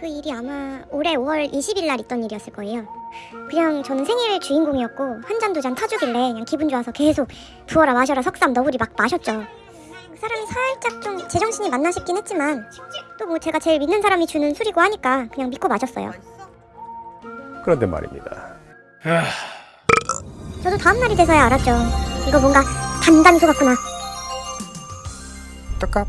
그 일이 아마 올해 5월 20일 날 있던 일이었을 거예요. 그냥 저는 생일 주인공이었고 한 잔 두 잔 타주길래 그냥 기분 좋아서 계속 부어라 마셔라 석삼 너구리 막 마셨죠. 그 사람이 살짝 좀 제정신이 맞나 싶긴 했지만 또 뭐 제가 제일 믿는 사람이 주는 술이고 하니까 그냥 믿고 마셨어요. 그런데 말입니다. 아. 저도 다음 날이 돼서야 알았죠. 이거 뭔가 단단소 같구나. 떡값